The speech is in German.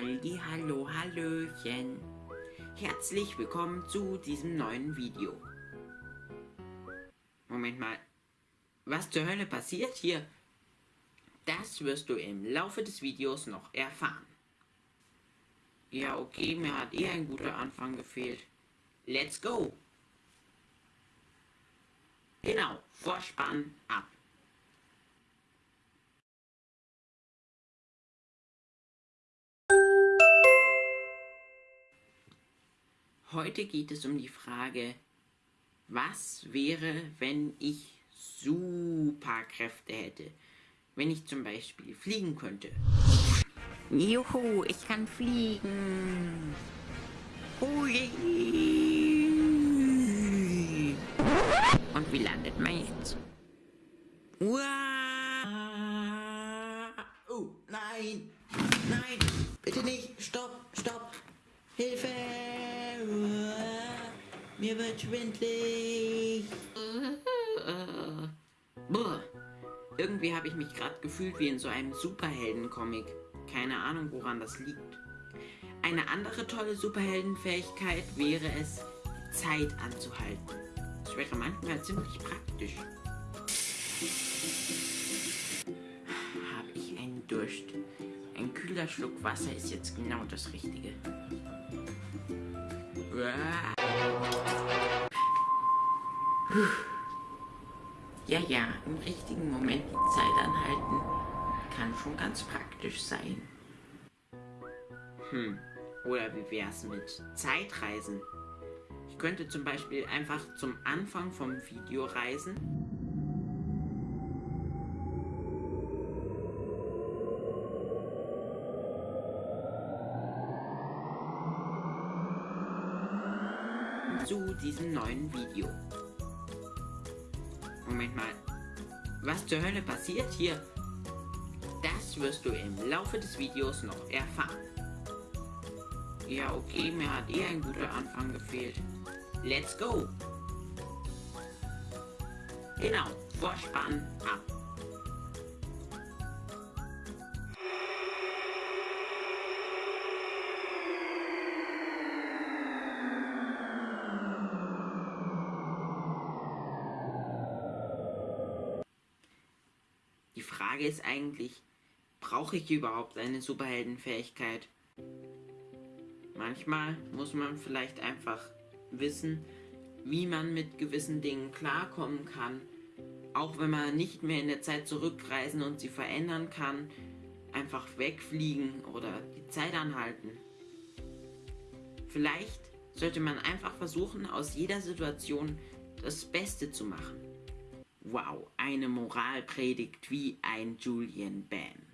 Halli, hallo, hallöchen. Herzlich willkommen zu diesem neuen Video. Moment mal. Was zur Hölle passiert hier? Das wirst du im Laufe des Videos noch erfahren. Ja, okay, mir hat eh ein guter Anfang gefehlt. Let's go! Genau, Vorspann ab. Heute geht es um die Frage, was wäre, wenn ich Superkräfte hätte? Wenn ich zum Beispiel fliegen könnte. Juhu, ich kann fliegen. Hui. Und wie landet man jetzt? Uah. Oh, nein! Nein! Bitte nicht! Stopp! Stopp! Hilfe! Mir wird schwindlig. Boah. Irgendwie habe ich mich gerade gefühlt wie in so einem Superhelden-Comic. Keine Ahnung, woran das liegt. Eine andere tolle Superheldenfähigkeit wäre es, die Zeit anzuhalten. Das wäre manchmal ziemlich praktisch. Habe ich einen Durst. Ein kühler Schluck Wasser ist jetzt genau das Richtige. Ja, ja, im richtigen Moment die Zeit anhalten kann schon ganz praktisch sein. Hm, oder wie wär's mit Zeitreisen? Ich könnte zum Beispiel einfach zum Anfang vom Video reisen. Zu diesem neuen Video. Moment mal. Was zur Hölle passiert hier? Das wirst du im Laufe des Videos noch erfahren. Ja, okay, mir hat eh ein guter Anfang gefehlt. Let's go! Genau, Vorspann ab. Die Frage ist eigentlich, brauche ich überhaupt eine Superheldenfähigkeit? Manchmal muss man vielleicht einfach wissen, wie man mit gewissen Dingen klarkommen kann, auch wenn man nicht mehr in der Zeit zurückreisen und sie verändern kann, einfach wegfliegen oder die Zeit anhalten. Vielleicht sollte man einfach versuchen, aus jeder Situation das Beste zu machen. Wow, eine Moralpredigt wie ein Julian Bam.